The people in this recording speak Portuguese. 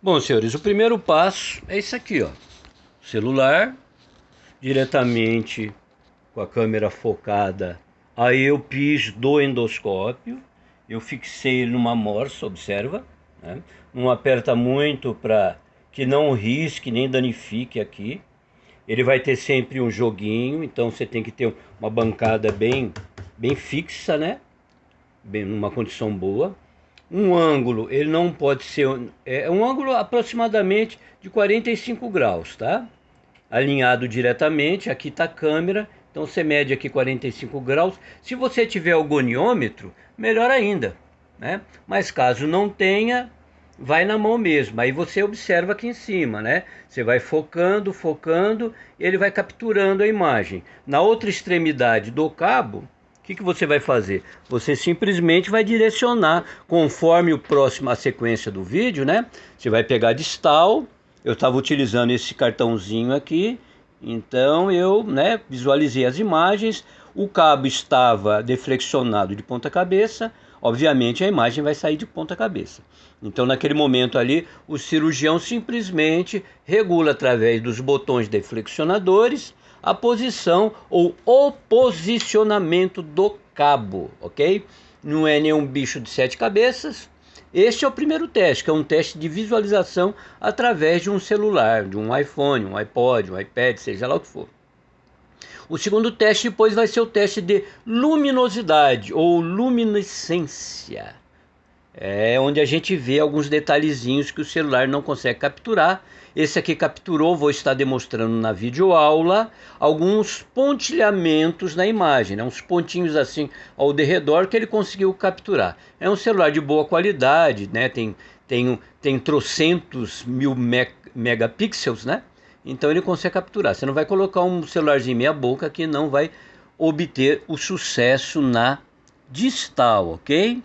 Bom, senhores, o primeiro passo é isso aqui, ó. Celular, diretamente com a câmera focada. Aí eu fiz do endoscópio, eu fixei ele numa morsa, observa. Né? Não aperta muito para que não risque nem danifique aqui. Ele vai ter sempre um joguinho, então você tem que ter uma bancada bem, bem fixa, né? Bem, numa condição boa um ângulo, ele não pode ser é um ângulo aproximadamente de 45 graus, tá? Alinhado diretamente, aqui está a câmera, então você mede aqui 45 graus. Se você tiver o goniômetro, melhor ainda, né? Mas caso não tenha, vai na mão mesmo. Aí você observa aqui em cima, né? Você vai focando, focando, ele vai capturando a imagem. Na outra extremidade do cabo, que, que você vai fazer? Você simplesmente vai direcionar conforme o próximo a sequência do vídeo, né? Você vai pegar distal. Eu estava utilizando esse cartãozinho aqui, então eu, né, visualizei as imagens. O cabo estava deflexionado de ponta cabeça. Obviamente a imagem vai sair de ponta cabeça. Então naquele momento ali, o cirurgião simplesmente regula através dos botões deflexionadores a posição ou o posicionamento do cabo, ok? Não é nenhum bicho de sete cabeças. Este é o primeiro teste, que é um teste de visualização através de um celular, de um iPhone, um iPod, um iPad, seja lá o que for. O segundo teste depois vai ser o teste de luminosidade ou luminescência. É onde a gente vê alguns detalhezinhos que o celular não consegue capturar esse aqui capturou, vou estar demonstrando na videoaula, alguns pontilhamentos na imagem, né? uns pontinhos assim ao derredor que ele conseguiu capturar. É um celular de boa qualidade, né? tem, tem, tem trocentos mil me megapixels, né? Então ele consegue capturar. Você não vai colocar um celularzinho meia boca que não vai obter o sucesso na distal, ok?